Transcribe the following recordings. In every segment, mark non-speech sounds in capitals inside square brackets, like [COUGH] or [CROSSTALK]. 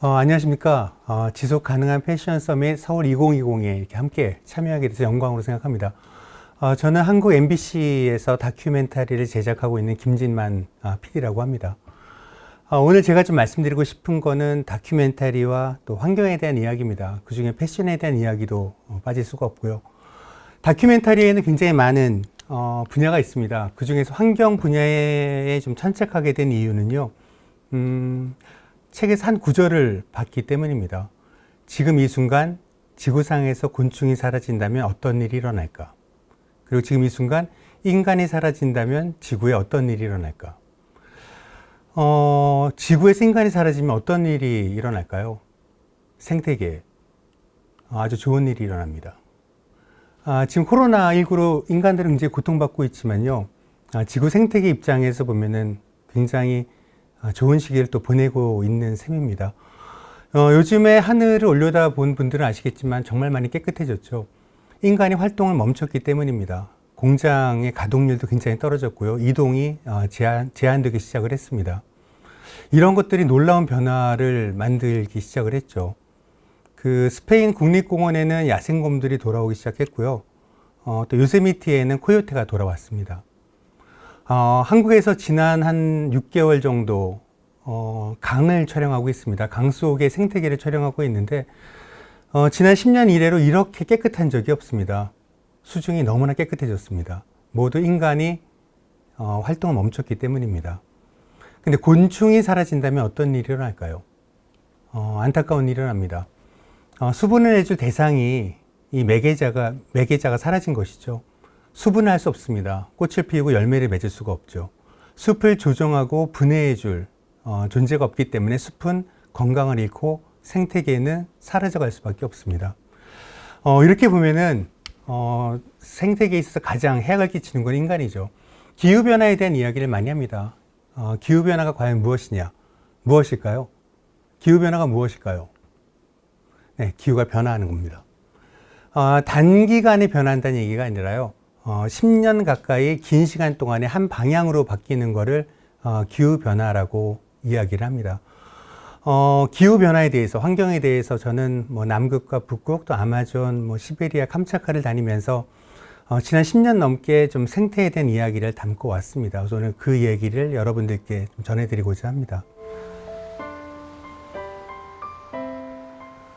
어, 안녕하십니까. 어, 지속 가능한 패션 서밋 서울 2020에 이렇게 함께 참여하게 돼서 영광으로 생각합니다. 어, 저는 한국 MBC에서 다큐멘터리를 제작하고 있는 김진만 아, PD라고 합니다. 어, 오늘 제가 좀 말씀드리고 싶은 거는 다큐멘터리와 또 환경에 대한 이야기입니다. 그 중에 패션에 대한 이야기도 어, 빠질 수가 없고요. 다큐멘터리에는 굉장히 많은 어, 분야가 있습니다. 그 중에서 환경 분야에 좀 천착하게 된 이유는요. 음, 책에서 한 구절을 봤기 때문입니다. 지금 이 순간 지구상에서 곤충이 사라진다면 어떤 일이 일어날까? 그리고 지금 이 순간 인간이 사라진다면 지구에 어떤 일이 일어날까? 어, 지구에서 인간이 사라지면 어떤 일이 일어날까요? 생태계에 아주 좋은 일이 일어납니다. 아, 지금 코로나19로 인간들은 굉장히 고통받고 있지만요. 아, 지구 생태계 입장에서 보면은 굉장히 아, 좋은 시기를 또 보내고 있는 셈입니다. 어, 요즘에 하늘을 올려다 본 분들은 아시겠지만 정말 많이 깨끗해졌죠. 인간이 활동을 멈췄기 때문입니다. 공장의 가동률도 굉장히 떨어졌고요. 이동이 어, 제한, 제한되기 시작을 했습니다. 이런 것들이 놀라운 변화를 만들기 시작을 했죠. 그 스페인 국립공원에는 야생곰들이 돌아오기 시작했고요. 어, 또 요세미티에는 코요테가 돌아왔습니다. 어, 한국에서 지난 한 6개월 정도 어, 강을 촬영하고 있습니다. 강 속의 생태계를 촬영하고 있는데 어, 지난 10년 이래로 이렇게 깨끗한 적이 없습니다. 수중이 너무나 깨끗해졌습니다. 모두 인간이 어, 활동을 멈췄기 때문입니다. 근데 곤충이 사라진다면 어떤 일이 일어날까요? 어, 안타까운 일이 일어납니다. 어, 수분을 내줄 대상이 이 매개자가, 매개자가 사라진 것이죠. 수분을 할 수 없습니다. 꽃을 피우고 열매를 맺을 수가 없죠. 숲을 조정하고 분해해 줄 어, 존재가 없기 때문에 숲은 건강을 잃고 생태계는 사라져 갈 수밖에 없습니다. 어, 이렇게 보면은 어, 생태계에 있어서 가장 해악을 끼치는 건 인간이죠. 기후변화에 대한 이야기를 많이 합니다. 어, 기후변화가 과연 무엇이냐? 무엇일까요? 기후변화가 무엇일까요? 네, 기후가 변화하는 겁니다. 어, 단기간에 변한다는 얘기가 아니라요. 어, 10년 가까이 긴 시간 동안에 한 방향으로 바뀌는 것을 어, 기후변화라고 이야기를 합니다. 어, 기후변화에 대해서, 환경에 대해서 저는 뭐 남극과 북극, 또 아마존, 뭐 시베리아, 캄차카를 다니면서 어, 지난 10년 넘게 좀 생태에 대한 이야기를 담고 왔습니다. 그래서 오늘 그 얘기를 여러분들께 좀 전해드리고자 합니다.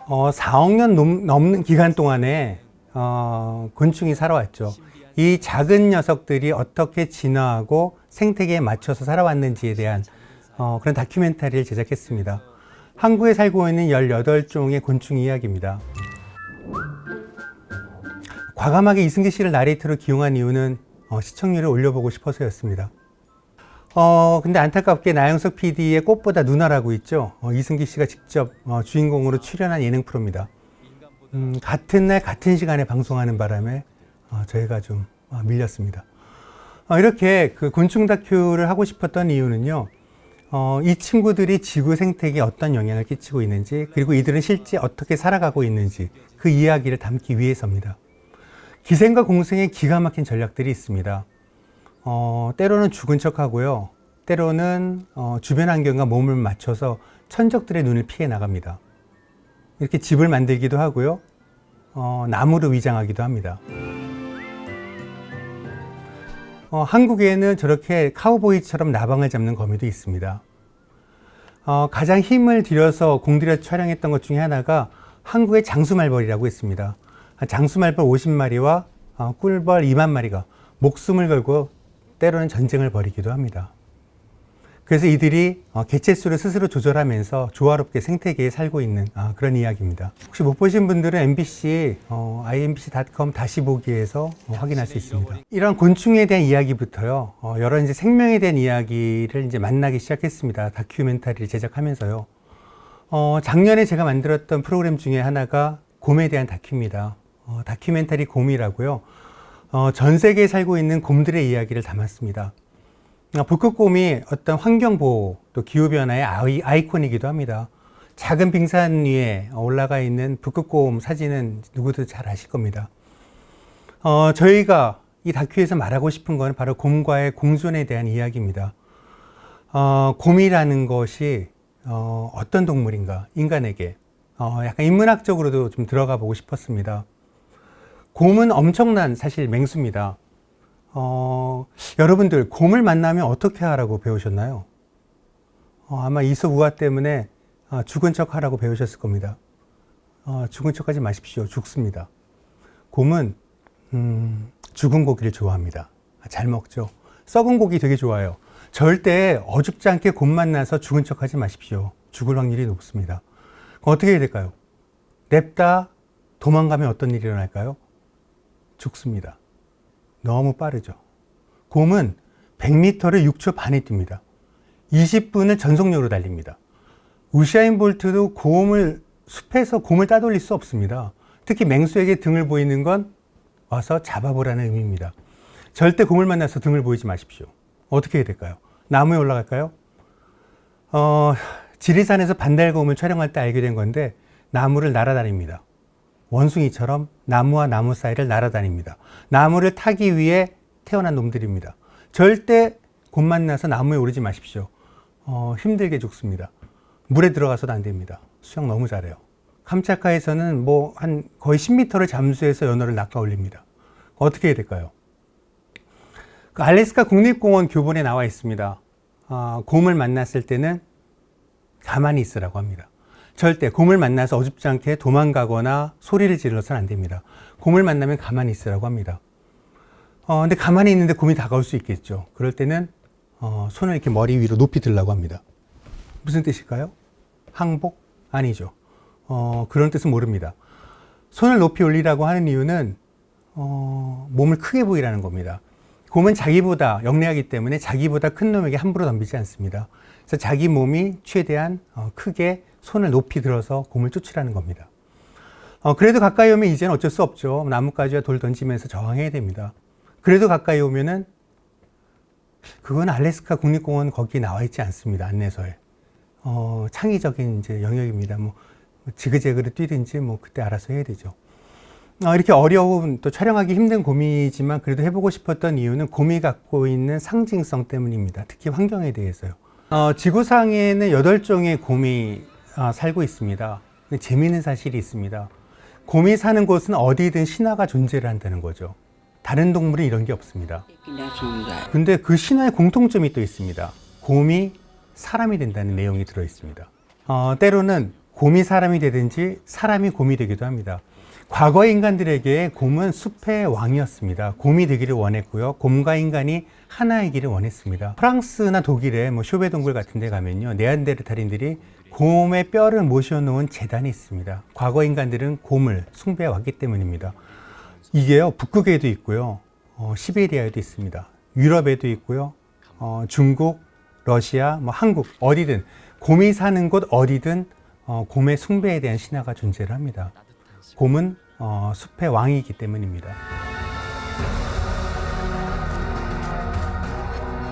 어, 4억 년 넘, 넘는 기간 동안에 어, 곤충이 살아왔죠. 이 작은 녀석들이 어떻게 진화하고 생태계에 맞춰서 살아왔는지에 대한 어, 그런 다큐멘터리를 제작했습니다. 한국에 살고 있는 18종의 곤충 이야기입니다. 과감하게 이승기 씨를 나레이터로 기용한 이유는 어, 시청률을 올려보고 싶어서였습니다. 어, 근데 안타깝게 나영석 PD의 꽃보다 누나라고 있죠. 어, 이승기 씨가 직접 어, 주인공으로 출연한 예능 프로입니다. 음, 같은 날 같은 시간에 방송하는 바람에 어, 저희가 좀 어, 밀렸습니다. 어, 이렇게 그 곤충 다큐를 하고 싶었던 이유는요. 이 친구들이 지구 생태계에 어떤 영향을 끼치고 있는지 그리고 이들은 실제 어떻게 살아가고 있는지 그 이야기를 담기 위해서입니다. 기생과 공생의 기가 막힌 전략들이 있습니다. 어, 때로는 죽은 척하고요. 때로는 어, 주변 환경과 몸을 맞춰서 천적들의 눈을 피해 나갑니다. 이렇게 집을 만들기도 하고요. 어, 나무로 위장하기도 합니다. 어, 한국에는 저렇게 카우보이처럼 나방을 잡는 거미도 있습니다. 어, 가장 힘을 들여서 공들여 촬영했던 것 중에 하나가 한국의 장수말벌이라고 있습니다. 장수말벌 50마리와 어, 꿀벌 2만 마리가 목숨을 걸고 때로는 전쟁을 벌이기도 합니다. 그래서 이들이 어, 개체수를 스스로 조절하면서 조화롭게 생태계에 살고 있는 아, 그런 이야기입니다. 혹시 못 보신 분들은 MBC 어, imbc.com 다시 보기에서 어, 확인할 수 있습니다. 이런 곤충에 대한 이야기부터요. 어, 여러 이제 생명에 대한 이야기를 이제 만나기 시작했습니다. 다큐멘터리를 제작하면서요. 어, 작년에 제가 만들었던 프로그램 중에 하나가 곰에 대한 다큐입니다. 어, 다큐멘터리 곰이라고요. 전 세계에 살고 있는 곰들의 이야기를 담았습니다. 아, 북극곰이 어떤 환경보호 또 기후변화의 아이, 아이콘이기도 합니다. 작은 빙산 위에 올라가 있는 북극곰 사진은 누구도 잘 아실 겁니다. 어, 저희가 이 다큐에서 말하고 싶은 건 바로 곰과의 공존에 대한 이야기입니다. 어, 곰이라는 것이 어, 어떤 동물인가 인간에게 어, 약간 인문학적으로도 좀 들어가 보고 싶었습니다. 곰은 엄청난 사실 맹수입니다. 어, 여러분들 곰을 만나면 어떻게 하라고 배우셨나요? 어, 아마 이소우화 때문에 어, 죽은 척 하라고 배우셨을 겁니다. 어, 죽은 척 하지 마십시오. 죽습니다. 곰은 음, 죽은 고기를 좋아합니다. 잘 먹죠. 썩은 고기 되게 좋아해요. 절대 어줍지 않게 곰 만나서 죽은 척 하지 마십시오. 죽을 확률이 높습니다. 어떻게 해야 될까요? 냅다 도망가면 어떤 일이 일어날까요? 죽습니다. 너무 빠르죠. 곰은 100m를 6초 반에 뜁니다. 20분을 전속력으로 달립니다. 우샤인 볼트도 곰을 숲에서 곰을 따돌릴 수 없습니다. 특히 맹수에게 등을 보이는 건 와서 잡아보라는 의미입니다. 절대 곰을 만나서 등을 보이지 마십시오. 어떻게 해야 될까요? 나무에 올라갈까요? 어, 지리산에서 반달곰을 촬영할 때 알게 된 건데 나무를 날아다닙니다. 원숭이처럼 나무와 나무 사이를 날아다닙니다. 나무를 타기 위해 태어난 놈들입니다. 절대 곰 만나서 나무에 오르지 마십시오. 어, 힘들게 죽습니다. 물에 들어가서도 안 됩니다. 수영 너무 잘해요. 캄차카에서는 뭐 한 거의 10m를 잠수해서 연어를 낚아 올립니다. 어떻게 해야 될까요? 그 알래스카 국립공원 교본에 나와 있습니다. 아, 곰을 만났을 때는 가만히 있으라고 합니다. 절대 곰을 만나서 어줍지 않게 도망가거나 소리를 지르서는 안 됩니다. 곰을 만나면 가만히 있으라고 합니다. 어, 근데 가만히 있는데 곰이 다가올 수 있겠죠. 그럴 때는 어, 손을 이렇게 머리 위로 높이 들라고 합니다. 무슨 뜻일까요? 항복? 아니죠. 어, 그런 뜻은 모릅니다. 손을 높이 올리라고 하는 이유는 어, 몸을 크게 보이라는 겁니다. 곰은 자기보다 영리하기 때문에 자기보다 큰 놈에게 함부로 덤비지 않습니다. 그래서 자기 몸이 최대한 어, 크게 손을 높이 들어서 곰을 쫓으라는 겁니다. 어, 그래도 가까이 오면 이제는 어쩔 수 없죠. 나뭇가지와 돌 던지면서 저항해야 됩니다. 그래도 가까이 오면은 그건 알래스카 국립공원 거기 나와 있지 않습니다. 안내서에. 어, 창의적인 이제 영역입니다. 뭐 지그재그로 뛰든지 뭐 그때 알아서 해야 되죠. 어, 이렇게 어려운 또 촬영하기 힘든 곰이지만 그래도 해보고 싶었던 이유는 곰이 갖고 있는 상징성 때문입니다. 특히 환경에 대해서요. 어, 지구상에는 8종의 곰이 아, 살고 있습니다. 재미있는 사실이 있습니다. 곰이 사는 곳은 어디든 신화가 존재를 한다는 거죠. 다른 동물은 이런 게 없습니다. 근데 그 신화의 공통점이 또 있습니다. 곰이 사람이 된다는 내용이 들어 있습니다. 어, 때로는 곰이 사람이 되든지 사람이 곰이 되기도 합니다. 과거 인간들에게 곰은 숲의 왕이었습니다. 곰이 되기를 원했고요. 곰과 인간이 하나이기를 원했습니다. 프랑스나 독일의 뭐 쇼베 동굴 같은 데 가면요. 네안데르탈인들이 곰의 뼈를 모셔놓은 재단이 있습니다. 과거 인간들은 곰을 숭배해 왔기 때문입니다. 이게요. 북극에도 있고요. 어, 시베리아에도 있습니다. 유럽에도 있고요. 어, 중국, 러시아, 뭐 한국 어디든 곰이 사는 곳 어디든 어, 곰의 숭배에 대한 신화가 존재를 합니다. 곰은 어, 숲의 왕이기 때문입니다.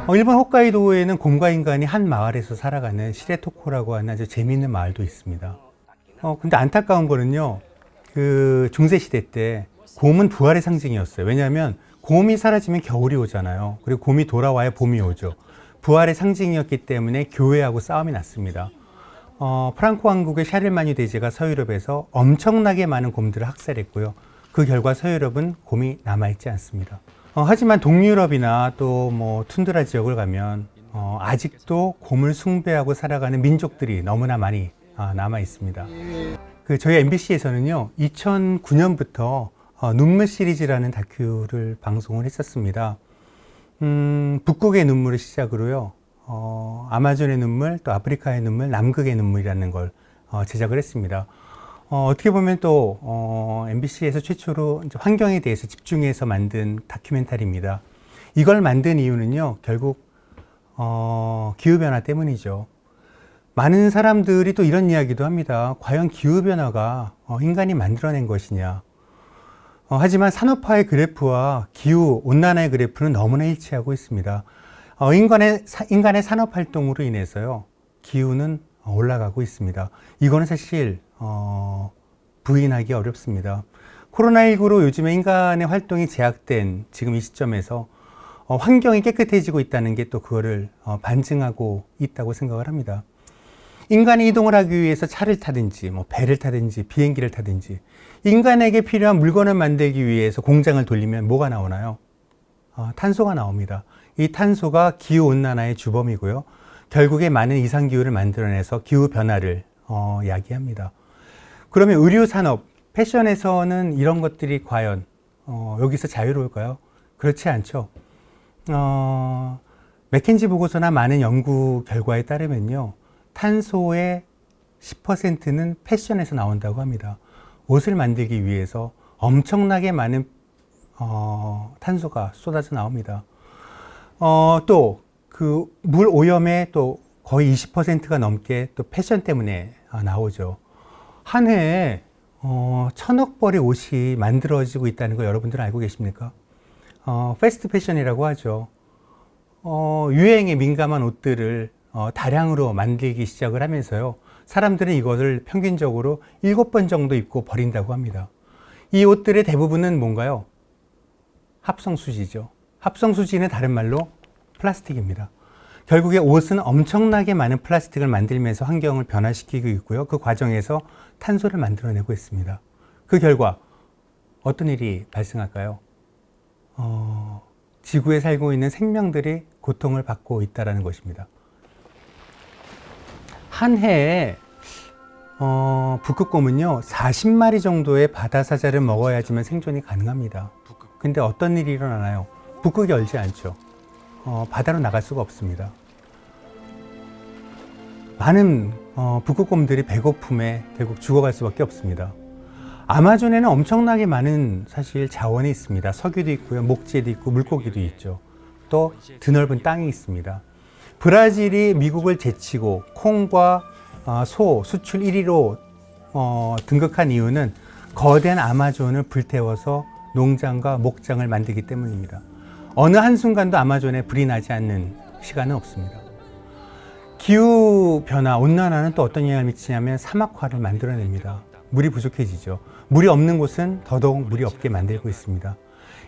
어, 일본 홋카이도에는 곰과 인간이 한 마을에서 살아가는 시레토코라고 하는 아주 재미있는 마을도 있습니다. 어, 근데 안타까운 거는요, 그 중세시대 때 곰은 부활의 상징이었어요. 왜냐하면 곰이 사라지면 겨울이 오잖아요. 그리고 곰이 돌아와야 봄이 오죠. 부활의 상징이었기 때문에 교회하고 싸움이 났습니다. 어, 프랑코 왕국의 샤를마니 대제가 서유럽에서 엄청나게 많은 곰들을 학살했고요. 그 결과 서유럽은 곰이 남아있지 않습니다. 어, 하지만 동유럽이나 또 뭐 툰드라 지역을 가면 어, 아직도 곰을 숭배하고 살아가는 민족들이 너무나 많이 어, 남아 있습니다. 그 저희 MBC에서는요, 2009년부터 어, 눈물 시리즈라는 다큐를 방송을 했었습니다. 음, 북극의 눈물을 시작으로요, 어, 아마존의 눈물, 또 아프리카의 눈물, 남극의 눈물이라는 걸 어, 제작을 했습니다. 어, 떻게 보면 또 어, MBC에서 최초로 환경에 대해서 집중해서 만든 다큐멘터리입니다. 이걸 만든 이유는요, 결국 어, 기후변화 때문이죠. 많은 사람들이 또 이런 이야기도 합니다. 과연 기후변화가 어, 인간이 만들어낸 것이냐. 어, 하지만 산업화의 그래프와 기후 온난화의 그래프는 너무나 일치하고 있습니다. 어, 인간의, 인간의 산업 활동으로 인해서요, 기후는 올라가고 있습니다. 이거는 사실, 어, 부인하기 어렵습니다. 코로나19로 요즘에 인간의 활동이 제약된 지금 이 시점에서 어, 환경이 깨끗해지고 있다는 게 또 그거를 어, 반증하고 있다고 생각을 합니다. 인간이 이동을 하기 위해서 차를 타든지 뭐 배를 타든지 비행기를 타든지 인간에게 필요한 물건을 만들기 위해서 공장을 돌리면 뭐가 나오나요? 어, 탄소가 나옵니다. 이 탄소가 기후온난화의 주범이고요. 결국에 많은 이상기후를 만들어내서 기후변화를 어, 야기합니다. 그러면 의료산업, 패션에서는 이런 것들이 과연 어, 여기서 자유로울까요? 그렇지 않죠. 어, 맥켄지 보고서나 많은 연구 결과에 따르면요. 탄소의 10%는 패션에서 나온다고 합니다. 옷을 만들기 위해서 엄청나게 많은 어, 탄소가 쏟아져 나옵니다. 어, 또그 물 오염의 또 거의 20%가 넘게 또 패션 때문에 아, 나오죠. 한 해에 어, 천억 벌의 옷이 만들어지고 있다는 거 여러분들은 알고 계십니까? 어, 패스트 패션이라고 하죠. 어, 유행에 민감한 옷들을 어, 다량으로 만들기 시작을 하면서요. 사람들은 이것을 평균적으로 7번 정도 입고 버린다고 합니다. 이 옷들의 대부분은 뭔가요? 합성수지죠. 합성수지는 다른 말로 플라스틱입니다. 결국에 옷은 엄청나게 많은 플라스틱을 만들면서 환경을 변화시키고 있고요. 그 과정에서 탄소를 만들어내고 있습니다. 그 결과 어떤 일이 발생할까요? 어, 지구에 살고 있는 생명들이 고통을 받고 있다는 것입니다. 한 해에 어, 북극곰은요 40마리 정도의 바다사자를 먹어야지만 생존이 가능합니다. 근데 어떤 일이 일어나나요? 북극이 얼지 않죠. 어, 바다로 나갈 수가 없습니다. 많은 어, 북극곰들이 배고픔에 결국 죽어갈 수밖에 없습니다. 아마존에는 엄청나게 많은 사실 자원이 있습니다. 석유도 있고요, 목재도 있고, 물고기도 있죠. 또 드넓은 땅이 있습니다. 브라질이 미국을 제치고 콩과 어, 소 수출 1위로 어, 등극한 이유는 거대한 아마존을 불태워서 농장과 목장을 만들기 때문입니다. 어느 한순간도 아마존에 불이 나지 않는 시간은 없습니다. 기후 변화, 온난화는 또 어떤 영향을 미치냐면 사막화를 만들어냅니다. 물이 부족해지죠. 물이 없는 곳은 더더욱 물이 없게 만들고 있습니다.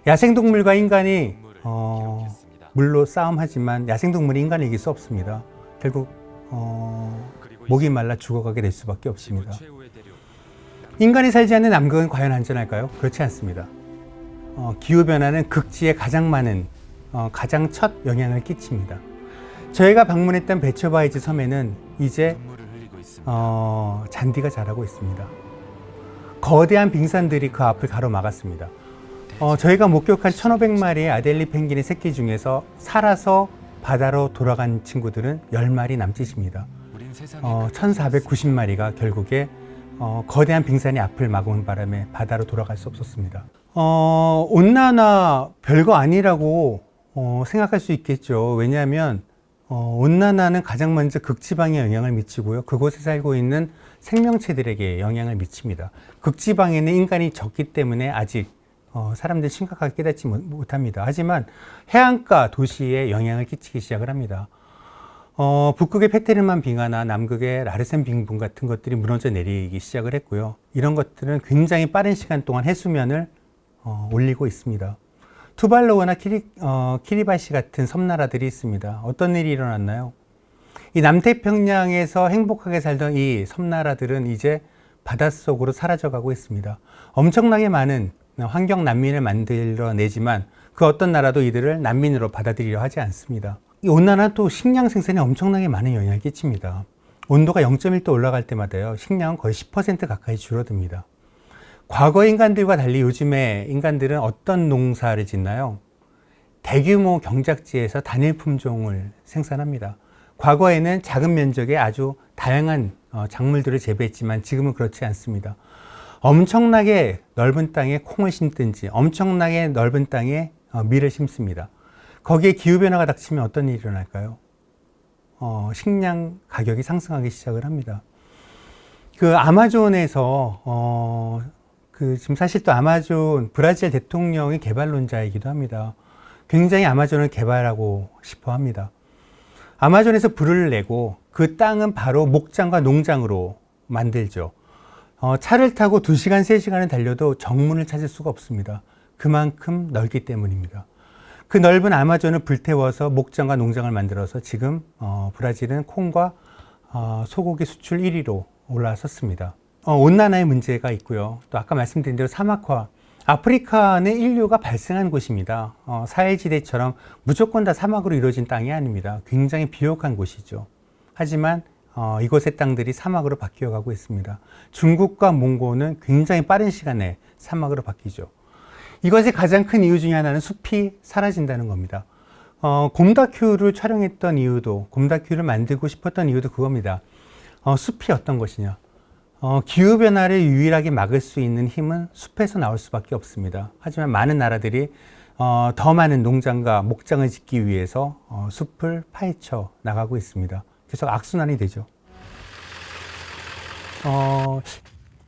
야생동물과 인간이 어, 물로 싸움하지만 야생동물이 인간을 이길 수 없습니다. 결국 어, 목이 말라 죽어가게 될 수밖에 없습니다. 인간이 살지 않는 남극은 과연 안전할까요? 그렇지 않습니다. 어, 기후변화는 극지에 가장 많은 어, 가장 첫 영향을 끼칩니다. 저희가 방문했던 베처바이즈 섬에는 이제 어, 잔디가 자라고 있습니다. 거대한 빙산들이 그 앞을 가로막았습니다. 어, 저희가 목격한 1,500마리의 아델리 펭귄의 새끼 중에서 살아서 바다로 돌아간 친구들은 10마리 남짓입니다. 어, 1,490마리가 결국에 어, 거대한 빙산이 앞을 막은 바람에 바다로 돌아갈 수 없었습니다. 어, 온난화 별거 아니라고 어, 생각할 수 있겠죠. 왜냐하면 어, 온난화는 가장 먼저 극지방에 영향을 미치고요. 그곳에 살고 있는 생명체들에게 영향을 미칩니다. 극지방에는 인간이 적기 때문에 아직 어, 사람들이 심각하게 깨닫지 못합니다. 하지만 해안가 도시에 영향을 끼치기 시작을 합니다. 어, 북극의 페테르만 빙하나 남극의 라르센 빙분 같은 것들이 무너져 내리기 시작을 했고요. 이런 것들은 굉장히 빠른 시간 동안 해수면을 어, 올리고 있습니다. 투발로우나 키리, 어, 키리바시 같은 섬나라들이 있습니다. 어떤 일이 일어났나요? 이 남태평양에서 행복하게 살던 이 섬나라들은 이제 바닷속으로 사라져가고 있습니다. 엄청나게 많은 환경 난민을 만들어내지만 그 어떤 나라도 이들을 난민으로 받아들이려 하지 않습니다. 이 온난화 또 식량 생산에 엄청나게 많은 영향을 끼칩니다. 온도가 0.1도 올라갈 때마다요, 식량은 거의 10% 가까이 줄어듭니다. 과거 인간들과 달리 요즘에 인간들은 어떤 농사를 짓나요? 대규모 경작지에서 단일 품종을 생산합니다. 과거에는 작은 면적에 아주 다양한 어, 작물들을 재배했지만 지금은 그렇지 않습니다. 엄청나게 넓은 땅에 콩을 심든지 엄청나게 넓은 땅에 어, 밀을 심습니다. 거기에 기후변화가 닥치면 어떤 일이 일어날까요? 어, 식량 가격이 상승하기 시작을 합니다. 그 아마존에서 어, 그 지금 사실 또 아마존 브라질 대통령이 개발론자이기도 합니다. 굉장히 아마존을 개발하고 싶어 합니다. 아마존에서 불을 내고 그 땅은 바로 목장과 농장으로 만들죠. 어, 차를 타고 2시간, 3시간을 달려도 정문을 찾을 수가 없습니다. 그만큼 넓기 때문입니다. 그 넓은 아마존을 불태워서 목장과 농장을 만들어서 지금 어, 브라질은 콩과 어, 소고기 수출 1위로 올라섰습니다. 어, 온난화의 문제가 있고요. 또 아까 말씀드린 대로 사막화. 아프리카는 인류가 발생한 곳입니다. 어, 사해지대처럼 무조건 다 사막으로 이루어진 땅이 아닙니다. 굉장히 비옥한 곳이죠. 하지만 어, 이곳의 땅들이 사막으로 바뀌어 가고 있습니다. 중국과 몽고는 굉장히 빠른 시간에 사막으로 바뀌죠. 이것의 가장 큰 이유 중에 하나는 숲이 사라진다는 겁니다. 어, 곰다큐를 촬영했던 이유도, 곰다큐를 만들고 싶었던 이유도 그겁니다. 어, 숲이 어떤 것이냐. 어, 기후변화를 유일하게 막을 수 있는 힘은 숲에서 나올 수밖에 없습니다. 하지만 많은 나라들이 어, 더 많은 농장과 목장을 짓기 위해서 어, 숲을 파헤쳐 나가고 있습니다. 계속 악순환이 되죠. 어,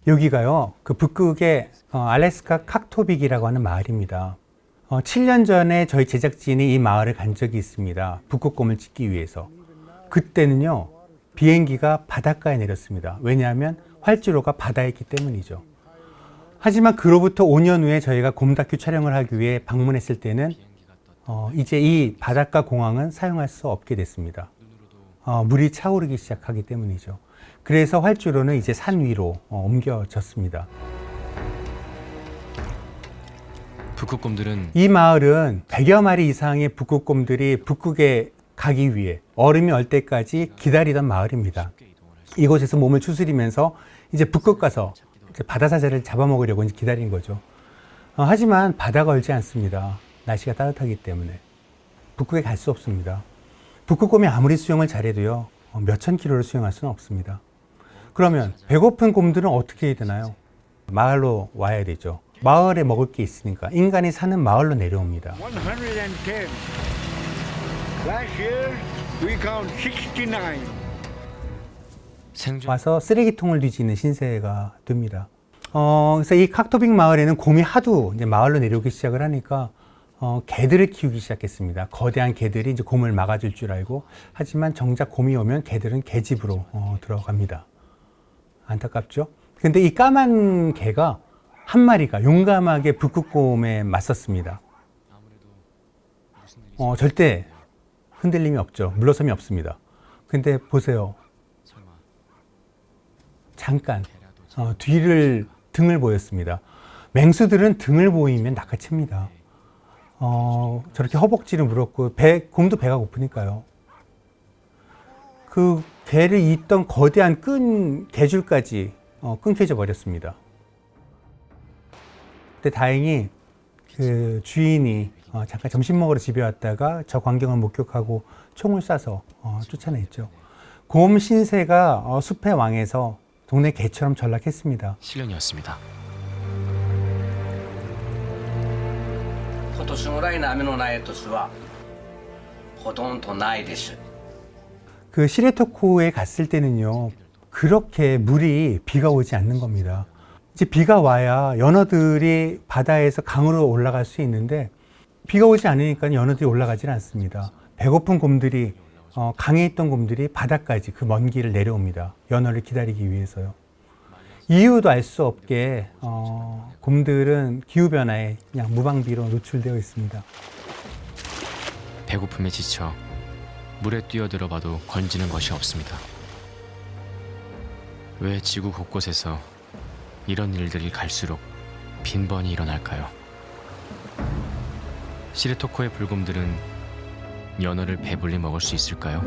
여기가요, 그 북극의 어, 알래스카 칵토빅이라고 하는 마을입니다. 어, 7년 전에 저희 제작진이 이 마을을 간 적이 있습니다. 북극곰을 찍기 위해서. 그때는요, 비행기가 바닷가에 내렸습니다. 왜냐하면 활주로가 바다에 있기 때문이죠. 하지만 그로부터 5년 후에 저희가 곰다큐 촬영을 하기 위해 방문했을 때는 어, 이제 이 바닷가 공항은 사용할 수 없게 됐습니다. 어, 물이 차오르기 시작하기 때문이죠. 그래서 활주로는 이제 산 위로 어, 옮겨졌습니다. 북극곰들은 이 마을은 100여 마리 이상의 북극곰들이 북극에 가기 위해 얼음이 얼 때까지 기다리던 마을입니다. 이곳에서 몸을 추스리면서 이제 북극 가서 바다사자를 잡아먹으려고 이제 기다린 거죠. 어, 하지만 바다가 얼지 않습니다. 날씨가 따뜻하기 때문에. 북극에 갈 수 없습니다. 북극곰이 아무리 수영을 잘해도요, 어, 몇천 킬로를 수영할 수는 없습니다. 그러면 배고픈 곰들은 어떻게 해야 되나요? 마을로 와야 되죠. 마을에 먹을 게 있으니까 인간이 사는 마을로 내려옵니다. 110. Last year we count 69. 생존 와서 쓰레기통을 뒤지는 신세가 됩니다. 어, 그래서 이 칵토빅 마을에는 곰이 하도 이제 마을로 내려오기 시작을 하니까 어, 개들을 키우기 시작했습니다. 거대한 개들이 이제 곰을 막아줄 줄 알고 하지만 정작 곰이 오면 개들은 개집으로 어, 들어갑니다. 안타깝죠? 근데 이 까만 개가 한 마리가 용감하게 북극곰에 맞섰습니다. 어, 절대 흔들림이 없죠. 물러섬이 없습니다. 근데 보세요. 잠깐 어, 뒤를 등을 보였습니다. 맹수들은 등을 보이면 낚아챕니다. 어, 저렇게 허벅지를 물었고 배, 곰도 배가 고프니까요. 그 개를 잇던 거대한 끈 개줄까지 어, 끊겨져 버렸습니다. 근데 다행히 그 주인이 어, 잠깐 점심 먹으러 집에 왔다가 저 광경을 목격하고 총을 쏴서 어, 쫓아냈죠. 곰 신세가 어, 숲의 왕에서 동네 개처럼 전락했습니다. 실령이었습니다. 그 시레토코에 갔을 때는요 그렇게 물이 비가 오지 않는 겁니다 이제 비가 와야 연어들이 바다에서 강으로 올라갈 수 있는데 비가 오지 않으니까 연어들이 올라가질 않습니다 배고픈 곰들이 어, 강에 있던 곰들이 바다까지 그 먼 길을 내려옵니다. 연어를 기다리기 위해서요. 이유도 알 수 없게 어, 곰들은 기후 변화에 그냥 무방비로 노출되어 있습니다. 배고픔에 지쳐 물에 뛰어들어 봐도 건지는 것이 없습니다. 왜 지구 곳곳에서 이런 일들이 갈수록 빈번히 일어날까요? 시레토코의 불곰들은 연어를 배불리 먹을 수 있을까요?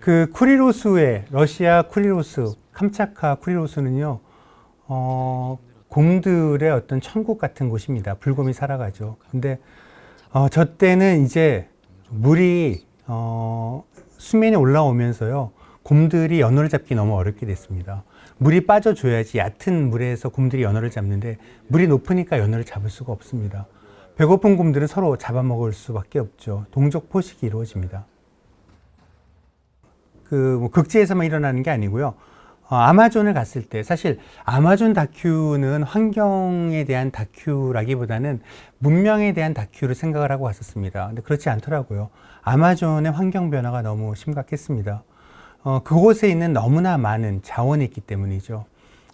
그 쿠리로스의 러시아 쿠리로스, 캄차카 쿠리로스는요, 어, 곰들의 어떤 천국 같은 곳입니다. 불곰이 살아가죠. 근데 어, 저 때는 이제 물이 어, 수면에 올라오면서요, 곰들이 연어를 잡기 너무 어렵게 됐습니다. 물이 빠져줘야지 얕은 물에서 곰들이 연어를 잡는데 물이 높으니까 연어를 잡을 수가 없습니다. 배고픈 곰들은 서로 잡아먹을 수밖에 없죠. 동족 포식이 이루어집니다. 그 뭐 극지에서만 일어나는 게 아니고요. 어, 아마존을 갔을 때 사실 아마존 다큐는 환경에 대한 다큐라기보다는 문명에 대한 다큐를 생각을 하고 왔었습니다. 근데 그렇지 않더라고요. 아마존의 환경 변화가 너무 심각했습니다. 어, 그곳에 있는 너무나 많은 자원이 있기 때문이죠.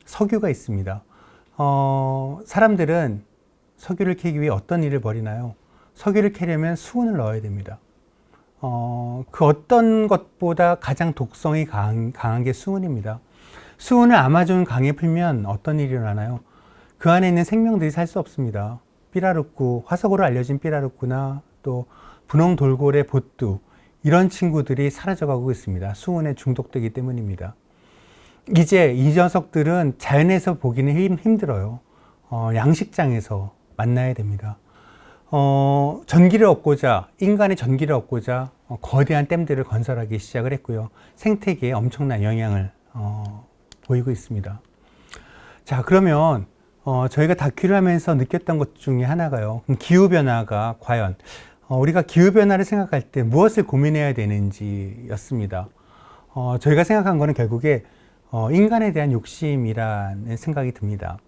석유가 있습니다. 어, 사람들은 석유를 캐기 위해 어떤 일을 벌이나요? 석유를 캐려면 수은을 넣어야 됩니다. 어, 그 어떤 것보다 가장 독성이 강한, 강한 게 수은입니다. 수은을 아마존 강에 풀면 어떤 일이 일어나나요? 그 안에 있는 생명들이 살 수 없습니다. 삐라루꾸, 화석으로 알려진 삐라루꾸나 또 분홍 돌고래 보뚜 이런 친구들이 사라져가고 있습니다. 수은에 중독되기 때문입니다. 이제 이 녀석들은 자연에서 보기는 힘, 힘들어요. 어, 양식장에서 만나야 됩니다. 어, 전기를 얻고자, 인간의 전기를 얻고자 어, 거대한 댐들을 건설하기 시작을 했고요. 생태계에 엄청난 영향을 어, 보이고 있습니다. 자, 그러면 어, 저희가 다큐를 하면서 느꼈던 것 중에 하나가요. 기후변화가 과연 어, 우리가 기후변화를 생각할 때 무엇을 고민해야 되는지였습니다. 어, 저희가 생각한 거는 결국에 어, 인간에 대한 욕심이라는 생각이 듭니다.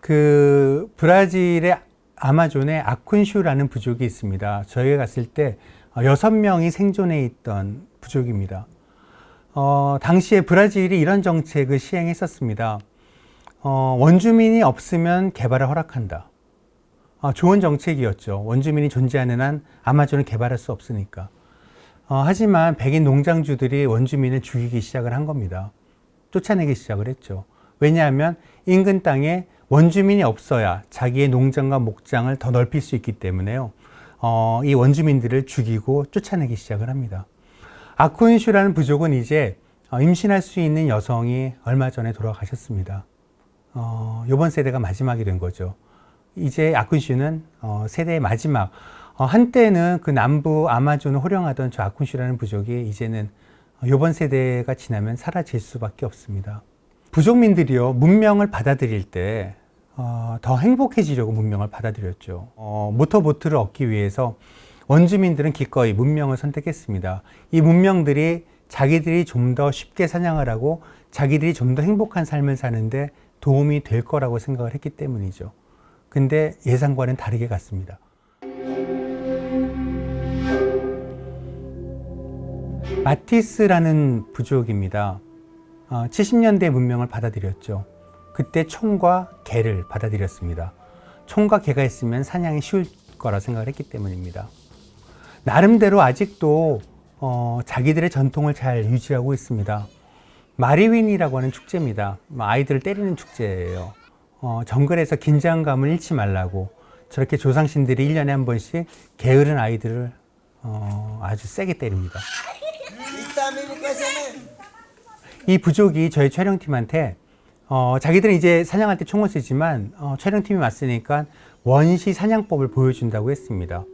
그 브라질의 아마존에 아쿤슈라는 부족이 있습니다. 저희가 갔을 때 어, 여섯 명이 생존해 있던 부족입니다. 어, 당시에 브라질이 이런 정책을 시행했었습니다. 어, 원주민이 없으면 개발을 허락한다. 어, 좋은 정책이었죠. 원주민이 존재하는 한 아마존을 개발할 수 없으니까. 어, 하지만 백인 농장주들이 원주민을 죽이기 시작을 한 겁니다. 쫓아내기 시작을 했죠. 왜냐하면 인근 땅에 원주민이 없어야 자기의 농장과 목장을 더 넓힐 수 있기 때문에요. 어, 이 원주민들을 죽이고 쫓아내기 시작을 합니다. 아쿠인슈라는 부족은 이제 어, 임신할 수 있는 여성이 얼마 전에 돌아가셨습니다. 어, 이번 세대가 마지막이 된 거죠. 이제 아쿤슈는 어, 세대의 마지막. 어, 한때는 그 남부 아마존을 호령하던 저 아쿤슈라는 부족이 이제는 이번 세대가 지나면 사라질 수밖에 없습니다. 부족민들이요 문명을 받아들일 때 어, 더 행복해지려고 문명을 받아들였죠. 어, 모터보트를 얻기 위해서 원주민들은 기꺼이 문명을 선택했습니다. 이 문명들이 자기들이 좀 더 쉽게 사냥을 하고 자기들이 좀 더 행복한 삶을 사는데 도움이 될 거라고 생각을 했기 때문이죠. 근데 예상과는 다르게 갔습니다. 마티스라는 부족입니다. 어, 70년대 문명을 받아들였죠. 그때 총과 개를 받아들였습니다. 총과 개가 있으면 사냥이 쉬울 거라 생각을 했기 때문입니다. 나름대로 아직도 어, 자기들의 전통을 잘 유지하고 있습니다. 마리윈이라고 하는 축제입니다. 아이들을 때리는 축제예요. 어, 정글에서 긴장감을 잃지 말라고 저렇게 조상신들이 1년에 한 번씩 게으른 아이들을 어, 아주 세게 때립니다. 이 부족이 저희 촬영팀한테 어, 자기들은 이제 사냥할 때 총을 쓰지만 어, 촬영팀이 왔으니까 원시 사냥법을 보여준다고 했습니다.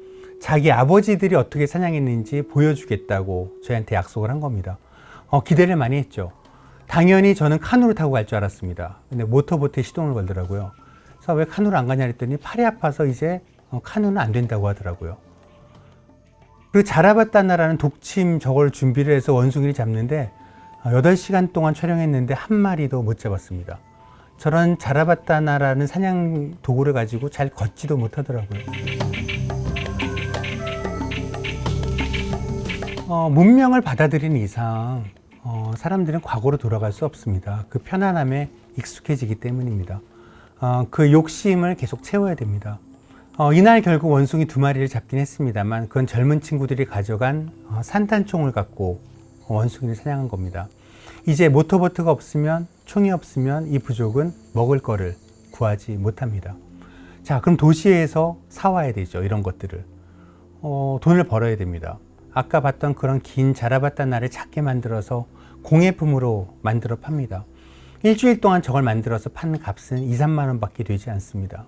자기 아버지들이 어떻게 사냥했는지 보여주겠다고 저희한테 약속을 한 겁니다. 어, 기대를 많이 했죠. 당연히 저는 카누를 타고 갈 줄 알았습니다. 근데 모터보트에 시동을 걸더라고요. 그래서 왜 카누를 안 가냐 했더니 팔이 아파서 이제 어, 카누는 안 된다고 하더라고요. 그리고 자라바따나라는 독침 저걸 준비를 해서 원숭이를 잡는데 8시간 동안 촬영했는데 한 마리도 못 잡았습니다. 저런 자라바따나라는 사냥 도구를 가지고 잘 걷지도 못하더라고요. 어, 문명을 받아들인 이상 어, 사람들은 과거로 돌아갈 수 없습니다. 그 편안함에 익숙해지기 때문입니다. 어, 그 욕심을 계속 채워야 됩니다. 어, 이날 결국 원숭이 두 마리를 잡긴 했습니다만 그건 젊은 친구들이 가져간 어, 산탄총을 갖고 원숭이를 사냥한 겁니다. 이제 모터보트가 없으면 총이 없으면 이 부족은 먹을 거를 구하지 못합니다. 자 그럼 도시에서 사와야 되죠 이런 것들을 어, 돈을 벌어야 됩니다. 아까 봤던 그런 긴 자라바따나를 작게 만들어서 공예품으로 만들어 팝니다. 일주일 동안 저걸 만들어서 판 값은 2, 3만 원 밖에 되지 않습니다.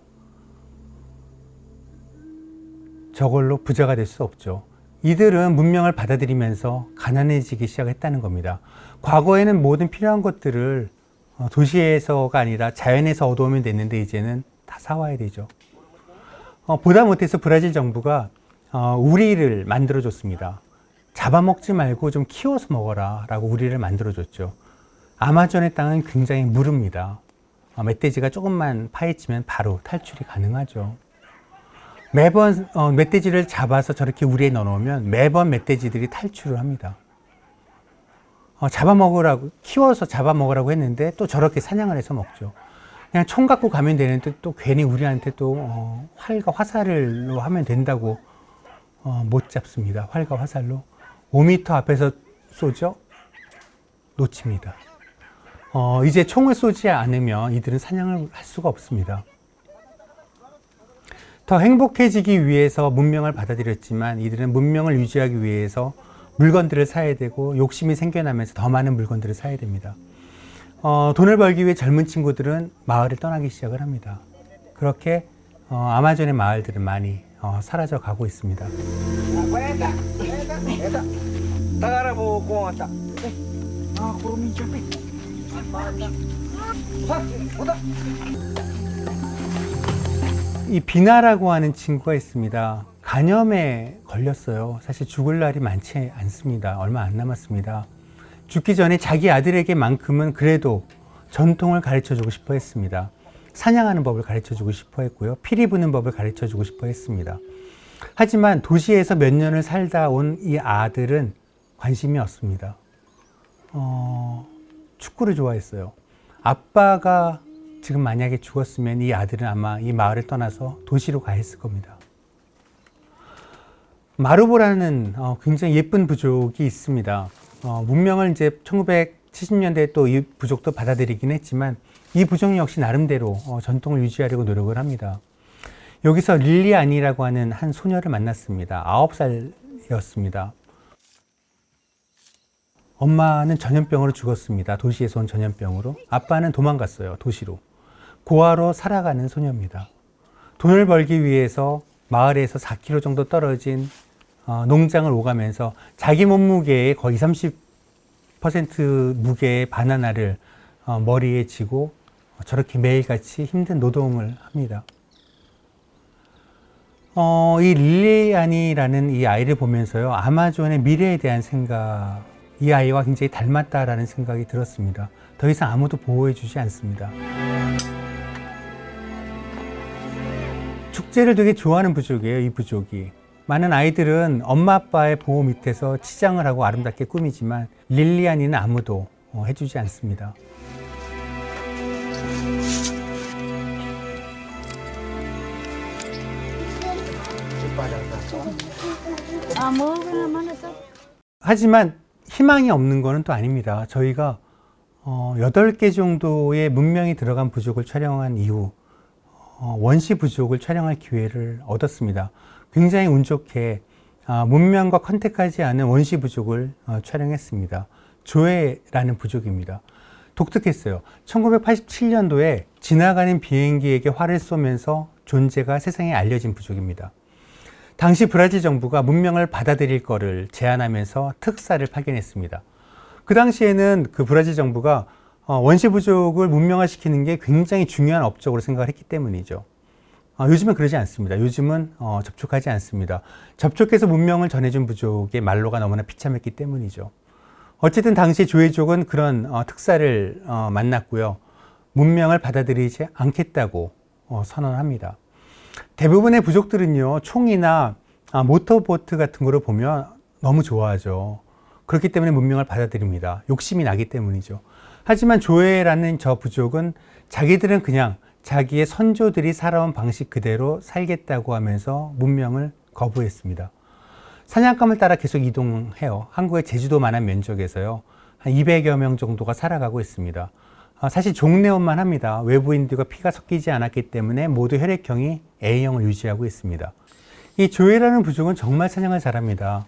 저걸로 부자가 될 수 없죠. 이들은 문명을 받아들이면서 가난해지기 시작했다는 겁니다. 과거에는 모든 필요한 것들을 어, 도시에서가 아니라 자연에서 얻어오면 됐는데 이제는 다 사와야 되죠. 어, 보다 못해서 브라질 정부가 어, 우리를 만들어 줬습니다. 잡아먹지 말고 좀 키워서 먹어라 라고 우리를 만들어줬죠. 아마존의 땅은 굉장히 무릅니다. 어, 멧돼지가 조금만 파헤치면 바로 탈출이 가능하죠. 매번 어, 멧돼지를 잡아서 저렇게 우리에 넣어놓으면 매번 멧돼지들이 탈출을 합니다. 어, 잡아먹으라고 키워서 잡아먹으라고 했는데 또 저렇게 사냥을 해서 먹죠. 그냥 총 갖고 가면 되는데 또 괜히 우리한테 또 어, 활과 화살로 하면 된다고 어, 못 잡습니다. 활과 화살로 5m 앞에서 쏘죠. 놓칩니다. 어, 이제 총을 쏘지 않으면 이들은 사냥을 할 수가 없습니다. 더 행복해지기 위해서 문명을 받아들였지만 이들은 문명을 유지하기 위해서 물건들을 사야 되고 욕심이 생겨나면서 더 많은 물건들을 사야 됩니다. 어, 돈을 벌기 위해 젊은 친구들은 마을을 떠나기 시작을 합니다. 그렇게 어, 아마존의 마을들은 많이 어, 사라져 가고 있습니다. 네. Eta. Tagara 뭐, 네. 아, 구름이 좁해. 네. 아, 확, 오다. 이 비나라고 하는 친구가 있습니다. 간염에 걸렸어요. 사실 죽을 날이 많지 않습니다. 얼마 안 남았습니다. 죽기 전에 자기 아들에게만큼은 그래도 전통을 가르쳐 주고 싶어 했습니다. 사냥하는 법을 가르쳐 주고 싶어 했고요. 피리 부는 법을 가르쳐 주고 싶어 했습니다. 하지만 도시에서 몇 년을 살다 온 이 아들은 관심이 없습니다. 어, 축구를 좋아했어요. 아빠가 지금 만약에 죽었으면 이 아들은 아마 이 마을을 떠나서 도시로 가 있을 겁니다. 마루보라는 어, 굉장히 예쁜 부족이 있습니다. 어, 문명을 이제 1970년대에 또 이 부족도 받아들이긴 했지만 이 부족 역시 나름대로 어, 전통을 유지하려고 노력을 합니다. 여기서 릴리안이라고 하는 한 소녀를 만났습니다. 9살이었습니다. 엄마는 전염병으로 죽었습니다. 도시에서 온 전염병으로. 아빠는 도망갔어요. 도시로. 고아로 살아가는 소녀입니다. 돈을 벌기 위해서 마을에서 4km 정도 떨어진 어, 농장을 오가면서 자기 몸무게의 거의 30% 무게의 바나나를 어, 머리에 지고 저렇게 매일같이 힘든 노동을 합니다. 어, 이 릴리안이라는 이 아이를 보면서요, 아마존의 미래에 대한 생각, 이 아이와 굉장히 닮았다라는 생각이 들었습니다. 더 이상 아무도 보호해주지 않습니다. 축제를 되게 좋아하는 부족이에요, 이 부족이. 많은 아이들은 엄마 아빠의 보호 밑에서 치장을 하고 아름답게 꾸미지만 릴리안이는 아무도 어, 해주지 않습니다. 하지만 희망이 없는 것은 또 아닙니다. 저희가 어, 8개 정도의 문명이 들어간 부족을 촬영한 이후 어, 원시 부족을 촬영할 기회를 얻었습니다. 굉장히 운 좋게 아, 문명과 컨택하지 않은 원시 부족을 어, 촬영했습니다. 조회라는 부족입니다. 독특했어요. 1987년도에 지나가는 비행기에게 활을 쏘면서 존재가 세상에 알려진 부족입니다. 당시 브라질 정부가 문명을 받아들일 거를 제안하면서 특사를 파견했습니다. 그 당시에는 그 브라질 정부가 어, 원시 부족을 문명화시키는 게 굉장히 중요한 업적으로 생각을 했기 때문이죠. 어, 요즘은 그러지 않습니다. 요즘은 어, 접촉하지 않습니다. 접촉해서 문명을 전해준 부족의 말로가 너무나 비참했기 때문이죠. 어쨌든 당시 조회족은 그런 어, 특사를 어, 만났고요. 문명을 받아들이지 않겠다고 어, 선언합니다. 대부분의 부족들은요, 총이나 아, 모터보트 같은 거를 보면 너무 좋아하죠. 그렇기 때문에 문명을 받아들입니다. 욕심이 나기 때문이죠. 하지만 조회라는 저 부족은 자기들은 그냥 자기의 선조들이 살아온 방식 그대로 살겠다고 하면서 문명을 거부했습니다. 사냥감을 따라 계속 이동해요. 한국의 제주도만한 면적에서요. 한 200여 명 정도가 살아가고 있습니다. 아, 사실 종래원만 합니다. 외부인들과 피가 섞이지 않았기 때문에 모두 혈액형이 A형을 유지하고 있습니다. 이 조회라는 부족은 정말 사냥을 잘합니다.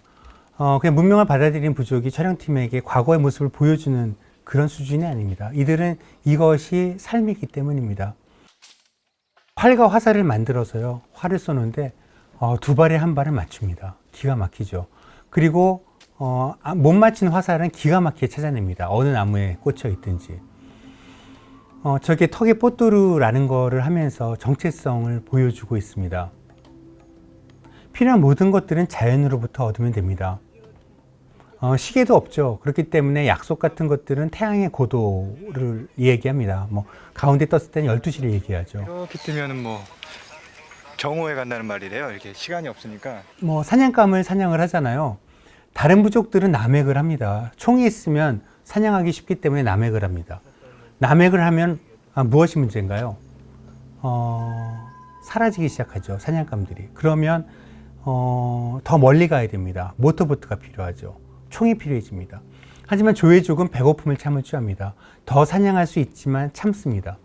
어, 그냥 문명을 받아들인 부족이 촬영팀에게 과거의 모습을 보여주는 그런 수준이 아닙니다. 이들은 이것이 삶이기 때문입니다. 활과 화살을 만들어서요, 활을 쏘는데 어, 두 발에 한 발을 맞춥니다. 기가 막히죠. 그리고 어, 아, 못 맞힌 화살은 기가 막히게 찾아냅니다. 어느 나무에 꽂혀 있든지. 어, 저게 턱의 뽀뚜루라는 거를 하면서 정체성을 보여주고 있습니다. 필요한 모든 것들은 자연으로부터 얻으면 됩니다. 어, 시계도 없죠. 그렇기 때문에 약속 같은 것들은 태양의 고도를 얘기합니다. 뭐 가운데 떴을 때는 12시를 얘기하죠. 이렇게 뜨면은 뭐 정오에 간다는 말이래요. 이렇게 시간이 없으니까 뭐 사냥감을 사냥을 하잖아요. 다른 부족들은 남획을 합니다. 총이 있으면 사냥하기 쉽기 때문에 남획을 합니다. 남획을 하면 아, 무엇이 문제인가요? 어, 사라지기 시작하죠. 사냥감들이. 그러면 어, 더 멀리 가야 됩니다. 모터보트가 필요하죠. 총이 필요해집니다. 하지만 조회족은 배고픔을 참을 줄 압니다. 더 사냥할 수 있지만 참습니다.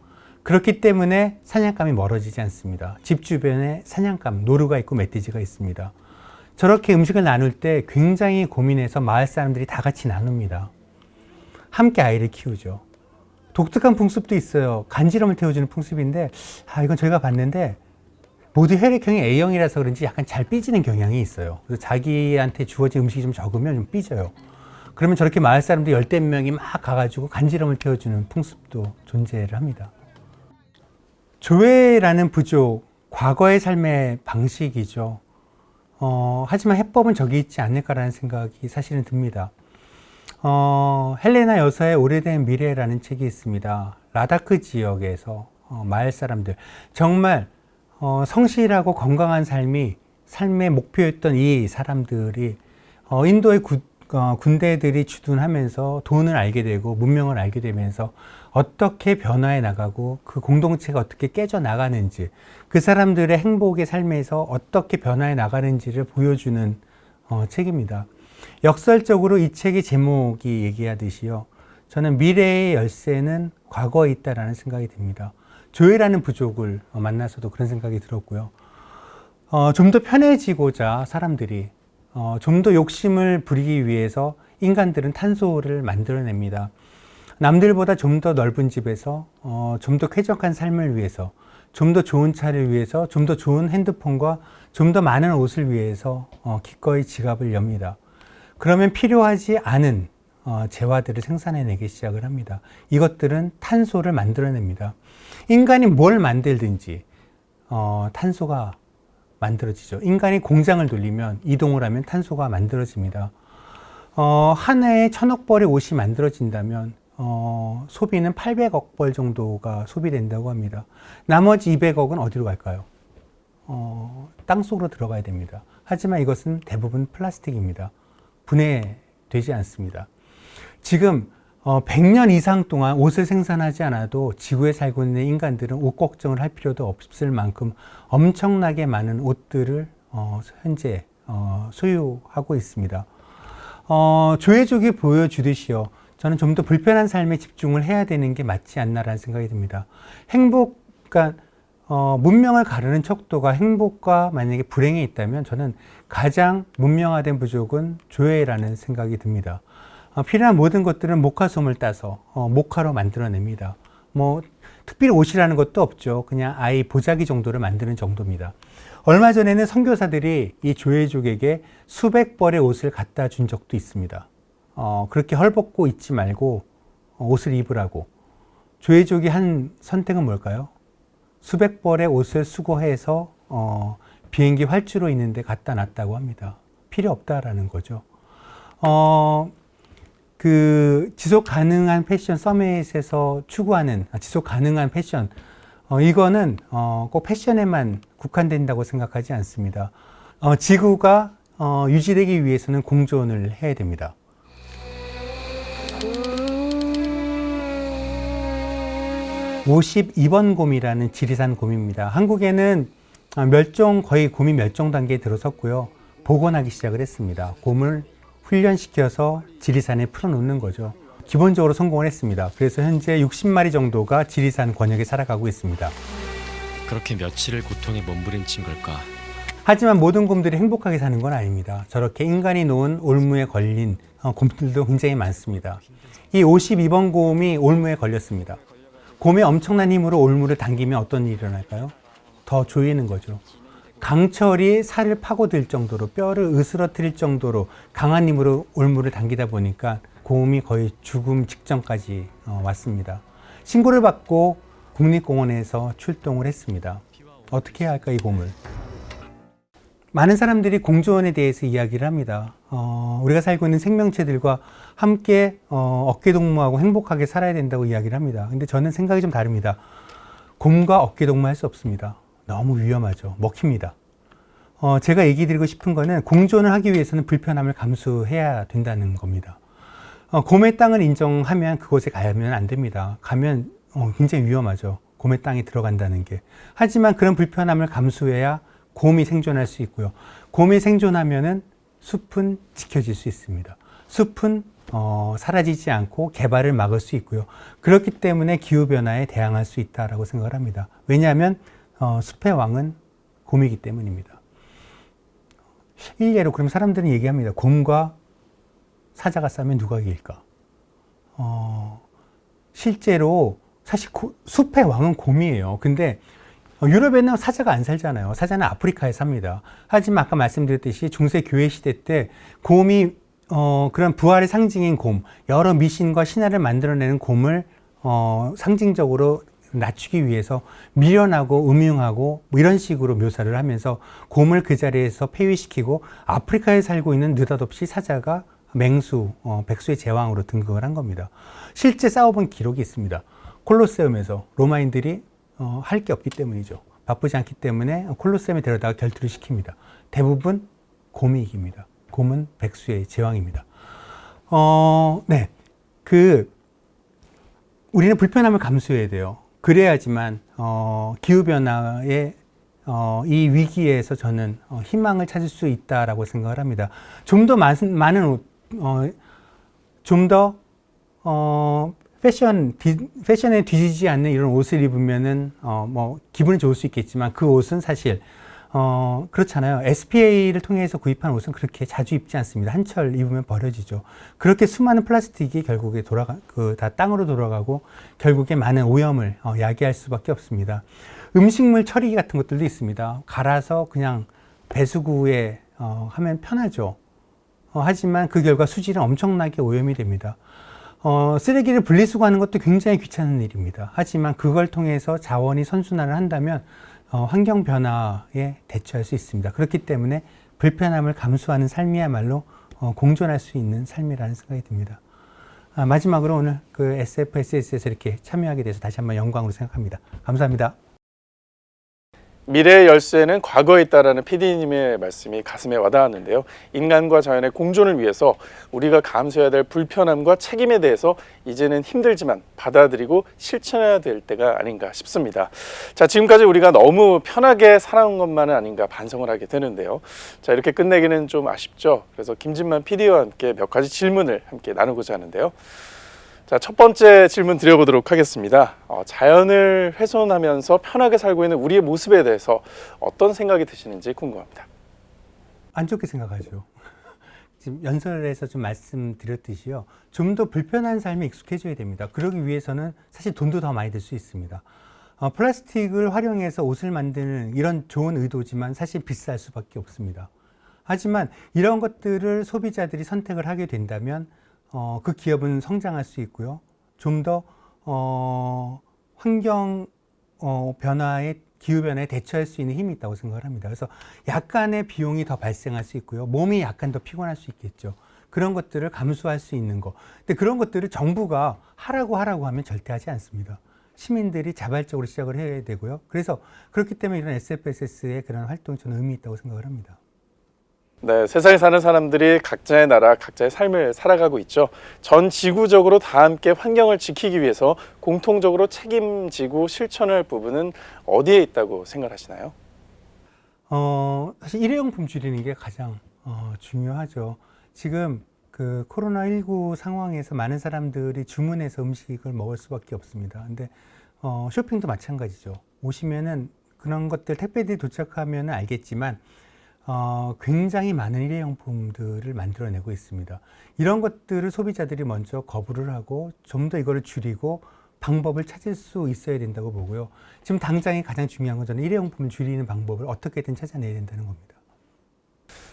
그렇기 때문에 사냥감이 멀어지지 않습니다. 집 주변에 사냥감, 노루가 있고 멧돼지가 있습니다. 저렇게 음식을 나눌 때 굉장히 고민해서 마을 사람들이 다 같이 나눕니다. 함께 아이를 키우죠. 독특한 풍습도 있어요. 간지럼을 태워주는 풍습인데, 아, 이건 저희가 봤는데, 모두 혈액형이 A형이라서 그런지 약간 잘 삐지는 경향이 있어요. 그래서 자기한테 주어진 음식이 좀 적으면 좀 삐져요. 그러면 저렇게 마을 사람들 열댓 명이 막 가가지고 간지럼을 태워주는 풍습도 존재를 합니다. 조회라는 부족, 과거의 삶의 방식이죠. 어, 하지만 해법은 저기 있지 않을까라는 생각이 사실은 듭니다. 어, 헬레나 여사의 오래된 미래라는 책이 있습니다. 라다크 지역에서 어, 마을 사람들 정말 어, 성실하고 건강한 삶이 삶의 목표였던 이 사람들이 어, 인도의 구, 어, 군대들이 주둔하면서 돈을 알게 되고 문명을 알게 되면서 어떻게 변화해 나가고 그 공동체가 어떻게 깨져 나가는지 그 사람들의 행복의 삶에서 어떻게 변화해 나가는지를 보여주는 어, 책입니다. 역설적으로 이 책의 제목이 얘기하듯이요. 저는 미래의 열쇠는 과거에 있다라는 생각이 듭니다. 조회라는 부족을 어, 만나서도 그런 생각이 들었고요. 어, 좀 더 편해지고자 사람들이 어, 좀 더 욕심을 부리기 위해서 인간들은 탄소를 만들어냅니다. 남들보다 좀 더 넓은 집에서 어, 좀 더 쾌적한 삶을 위해서 좀 더 좋은 차를 위해서 좀 더 좋은 핸드폰과 좀 더 많은 옷을 위해서 어, 기꺼이 지갑을 엽니다. 그러면 필요하지 않은 어, 재화들을 생산해내기 시작을 합니다. 이것들은 탄소를 만들어냅니다. 인간이 뭘 만들든지 어, 탄소가 만들어지죠. 인간이 공장을 돌리면 이동을 하면 탄소가 만들어집니다. 어, 한 해에 천억 벌의 옷이 만들어진다면 어, 소비는 800억 벌 정도가 소비된다고 합니다. 나머지 200억은 어디로 갈까요? 어, 땅 속으로 들어가야 됩니다. 하지만 이것은 대부분 플라스틱입니다. 분해되지 않습니다. 지금 어, 100년 이상 동안 옷을 생산하지 않아도 지구에 살고 있는 인간들은 옷 걱정을 할 필요도 없을 만큼 엄청나게 많은 옷들을 어, 현재 어, 소유하고 있습니다. 어, 조회족이 보여주듯이요. 저는 좀 더 불편한 삶에 집중을 해야 되는 게 맞지 않나라는 생각이 듭니다. 행복, 그러니까 어, 문명을 가르는 척도가 행복과 만약에 불행이 있다면 저는 가장 문명화된 부족은 조회라는 생각이 듭니다. 어, 필요한 모든 것들은 모카솜을 따서 어, 모카로 만들어냅니다. 뭐 특별히 옷이라는 것도 없죠. 그냥 아이 보자기 정도를 만드는 정도입니다. 얼마 전에는 선교사들이 이 조회족에게 수백 벌의 옷을 갖다 준 적도 있습니다. 어, 그렇게 헐벗고 있지 말고 어, 옷을 입으라고. 조회족이 한 선택은 뭘까요? 수백 벌의 옷을 수거해서 어, 비행기 활주로 있는데 갖다 놨다고 합니다. 필요 없다라는 거죠. 어, 그 지속 가능한 패션 서밋에서 추구하는 아, 지속 가능한 패션 어, 이거는 어, 꼭 패션에만 국한된다고 생각하지 않습니다. 어, 지구가 어, 유지되기 위해서는 공존을 해야 됩니다. (52번) 곰이라는 지리산 곰입니다. 한국에는 아, 멸종 거의 곰이 멸종 단계에 들어섰고요. 복원하기 시작을 했습니다. 곰을 훈련시켜서 지리산에 풀어놓는 거죠. 기본적으로 성공을 했습니다. 그래서 현재 60마리 정도가 지리산 권역에 살아가고 있습니다. 그렇게 며칠을 고통에 몸부림친 걸까? 하지만 모든 곰들이 행복하게 사는 건 아닙니다. 저렇게 인간이 놓은 올무에 걸린 어, 곰들도 굉장히 많습니다. 이 52번 곰이 올무에 걸렸습니다. 곰의 엄청난 힘으로 올무를 당기면 어떤 일이 일어날까요? 더 조이는 거죠. 강철이 살을 파고들 정도로 뼈를 으스러뜨릴 정도로 강한 힘으로 올무를 당기다 보니까 곰이 거의 죽음 직전까지 어, 왔습니다. 신고를 받고 국립공원에서 출동을 했습니다. 어떻게 해야 할까 이 곰을? 많은 사람들이 공조원에 대해서 이야기를 합니다. 어, 우리가 살고 있는 생명체들과 함께 어, 어깨동무하고 행복하게 살아야 된다고 이야기를 합니다. 근데 저는 생각이 좀 다릅니다. 곰과 어깨동무할 수 없습니다. 너무 위험하죠. 먹힙니다. 어, 제가 얘기 드리고 싶은 거는 공존을 하기 위해서는 불편함을 감수해야 된다는 겁니다. 어, 곰의 땅을 인정하면 그곳에 가면 안 됩니다. 가면 어, 굉장히 위험하죠. 곰의 땅에 들어간다는 게. 하지만 그런 불편함을 감수해야 곰이 생존할 수 있고요. 곰이 생존하면은 숲은 지켜질 수 있습니다. 숲은 어, 사라지지 않고 개발을 막을 수 있고요. 그렇기 때문에 기후변화에 대항할 수 있다라고 생각을 합니다. 왜냐하면 어, 숲의 왕은 곰이기 때문입니다. 일례로 그럼 사람들은 얘기합니다. 곰과 사자가 싸면 누가 이길까? 어, 실제로 사실 고- 숲의 왕은 곰이에요. 근데 어, 유럽에는 사자가 안 살잖아요. 사자는 아프리카에 삽니다. 하지만 아까 말씀드렸듯이 중세 교회 시대 때 곰이 어, 그런 부활의 상징인 곰, 여러 미신과 신화를 만들어내는 곰을 어, 상징적으로 낮추기 위해서 미련하고 음흉하고 뭐 이런 식으로 묘사를 하면서 곰을 그 자리에서 폐위시키고 아프리카에 살고 있는 느닷없이 사자가 맹수, 어, 백수의 제왕으로 등극을 한 겁니다. 실제 싸워본 기록이 있습니다. 콜로세움에서 로마인들이 어, 할 게 없기 때문이죠. 바쁘지 않기 때문에 콜로세움에 데려다가 결투를 시킵니다. 대부분 곰이 이깁니다. 곰은 백수의 제왕입니다. 어, 네. 그, 우리는 불편함을 감수해야 돼요. 그래야지만, 어, 기후변화의 어, 이 위기에서 저는 어, 희망을 찾을 수 있다라고 생각을 합니다. 좀 더 많은, 옷, 어, 좀 더, 어, 패션, 디, 패션에 뒤지지 않는 이런 옷을 입으면은, 어, 뭐, 기분이 좋을 수 있겠지만 그 옷은 사실, 어, 그렇잖아요. SPA를 통해서 구입한 옷은 그렇게 자주 입지 않습니다. 한철 입으면 버려지죠. 그렇게 수많은 플라스틱이 결국에 돌아가, 그, 다 땅으로 돌아가고 결국에 많은 오염을 어, 야기할 수밖에 없습니다. 음식물 처리 같은 것들도 있습니다. 갈아서 그냥 배수구에 어, 하면 편하죠. 어, 하지만 그 결과 수질은 엄청나게 오염이 됩니다. 어, 쓰레기를 분리수거하는 것도 굉장히 귀찮은 일입니다. 하지만 그걸 통해서 자원이 선순환을 한다면 어, 환경 변화에 대처할 수 있습니다. 그렇기 때문에 불편함을 감수하는 삶이야말로 어, 공존할 수 있는 삶이라는 생각이 듭니다. 아, 마지막으로 오늘 그 SFSS에서 이렇게 참여하게 돼서 다시 한번 영광으로 생각합니다. 감사합니다. 미래의 열쇠는 과거에 있다라는 PD님의 말씀이 가슴에 와닿았는데요. 인간과 자연의 공존을 위해서 우리가 감수해야 될 불편함과 책임에 대해서 이제는 힘들지만 받아들이고 실천해야 될 때가 아닌가 싶습니다. 자, 지금까지 우리가 너무 편하게 살아온 것만은 아닌가 반성을 하게 되는데요. 자, 이렇게 끝내기는 좀 아쉽죠. 그래서 김진만 PD와 함께 몇 가지 질문을 함께 나누고자 하는데요. 자, 첫 번째 질문 드려보도록 하겠습니다. 어, 자연을 훼손하면서 편하게 살고 있는 우리의 모습에 대해서 어떤 생각이 드시는지 궁금합니다. 안 좋게 생각하죠. [LAUGHS] 지금 연설에서 좀 말씀드렸듯이요. 좀 더 불편한 삶에 익숙해져야 됩니다. 그러기 위해서는 사실 돈도 더 많이 들 수 있습니다. 어, 플라스틱을 활용해서 옷을 만드는 이런 좋은 의도지만 사실 비쌀 수밖에 없습니다. 하지만 이런 것들을 소비자들이 선택을 하게 된다면 어, 그 기업은 성장할 수 있고요. 좀더 어, 환경 어, 변화에 기후 변화에 대처할 수 있는 힘이 있다고 생각을 합니다. 그래서 약간의 비용이 더 발생할 수 있고요. 몸이 약간 더 피곤할 수 있겠죠. 그런 것들을 감수할 수 있는 거. 근데 그런 것들을 정부가 하라고 하라고 하면 절대 하지 않습니다. 시민들이 자발적으로 시작을 해야 되고요. 그래서 그렇기 때문에 이런 SFSS의 그런 활동이 저는 의미 있다고 생각을 합니다. 네, 세상에 사는 사람들이 각자의 나라, 각자의 삶을 살아가고 있죠. 전 지구적으로 다 함께 환경을 지키기 위해서 공통적으로 책임지고 실천할 부분은 어디에 있다고 생각하시나요? 어, 사실 일회용품 줄이는 게 가장 어, 중요하죠. 지금 그 코로나19 상황에서 많은 사람들이 주문해서 음식을 먹을 수밖에 없습니다. 근데 어, 쇼핑도 마찬가지죠. 오시면은 그런 것들 택배들이 도착하면 알겠지만 어, 굉장히 많은 일회용품들을 만들어내고 있습니다. 이런 것들을 소비자들이 먼저 거부를 하고 좀 더 이거를 줄이고 방법을 찾을 수 있어야 된다고 보고요. 지금 당장에 가장 중요한 건 저는 일회용품을 줄이는 방법을 어떻게든 찾아내야 된다는 겁니다.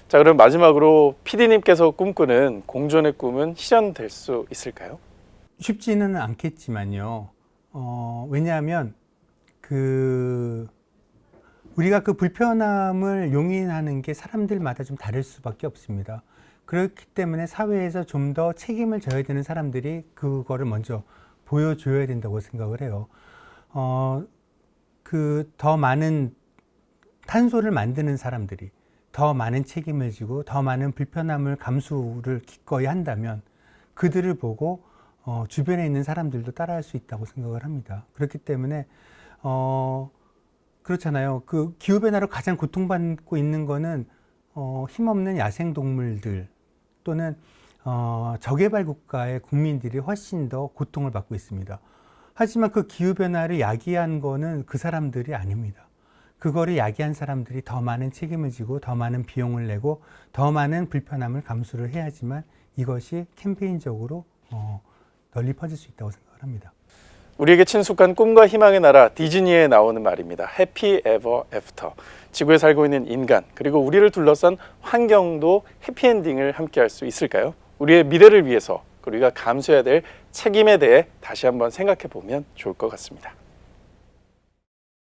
자, 그럼 마지막으로 PD님께서 꿈꾸는 공존의 꿈은 실현될 수 있을까요? 쉽지는 않겠지만요. 어, 왜냐하면 그 우리가 그 불편함을 용인하는 게 사람들마다 좀 다를 수밖에 없습니다. 그렇기 때문에 사회에서 좀 더 책임을 져야 되는 사람들이 그거를 먼저 보여줘야 된다고 생각을 해요. 어, 그 더 많은 탄소를 만드는 사람들이 더 많은 책임을 지고 더 많은 불편함을 감수를 기꺼이 한다면 그들을 보고 어, 주변에 있는 사람들도 따라할 수 있다고 생각을 합니다. 그렇기 때문에 어, 그렇잖아요. 그 기후 변화로 가장 고통받고 있는 거는 어, 힘없는 야생 동물들 또는 어, 저개발 국가의 국민들이 훨씬 더 고통을 받고 있습니다. 하지만 그 기후 변화를 야기한 거는 그 사람들이 아닙니다. 그거를 야기한 사람들이 더 많은 책임을 지고 더 많은 비용을 내고 더 많은 불편함을 감수를 해야지만 이것이 캠페인적으로 어, 널리 퍼질 수 있다고 생각을 합니다. 우리에게 친숙한 꿈과 희망의 나라 디즈니에 나오는 말입니다. happy ever after. 지구에 살고 있는 인간 그리고 우리를 둘러싼 환경도 해피엔딩을 함께 할 수 있을까요? 우리의 미래를 위해서 우리가 감수해야 될 책임에 대해 다시 한번 생각해 보면 좋을 것 같습니다.